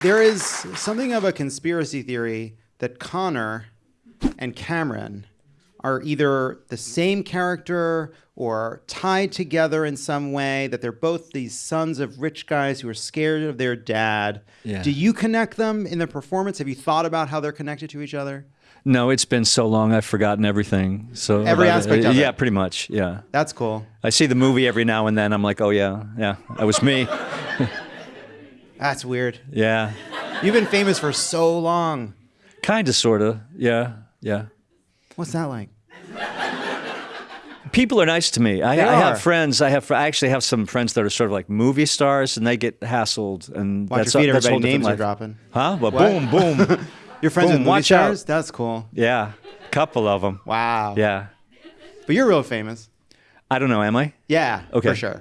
There is something of a conspiracy theory that Connor and Cameron are either the same character or tied together in some way, that they're both these sons of rich guys who are scared of their dad. Yeah. Do you connect them in the performance? Have you thought about how they're connected to each other? No, it's been so long I've forgotten everything. So Every aspect of it. Yeah, pretty much. Yeah. That's cool. I see the movie every now and then. I'm like, oh yeah, yeah, that was me. That's weird. yeah. You've been famous for so long. Kind of, sort of. Yeah, yeah. What's that like? People are nice to me. I, I have friends. I have. I actually have some friends that are sort of like movie stars, and they get hassled. And Watch that's your feet, that's everybody. Names are life. dropping. Huh? Well, What? boom, boom. You're friends Boom, with movie watch out. stars? That's cool. yeah, couple of them. Wow. Yeah. But you're real famous. I don't know. Am I? Yeah, Okay. for sure.